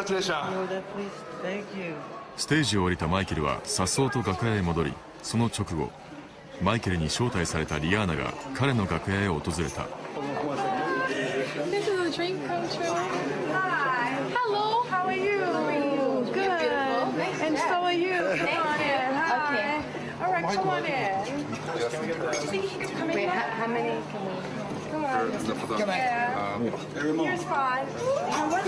ステージを降りたマイケルは颯爽と楽屋へ戻りその直後マイケルに招待されたリアーナが彼の楽屋へ訪れた。ハロー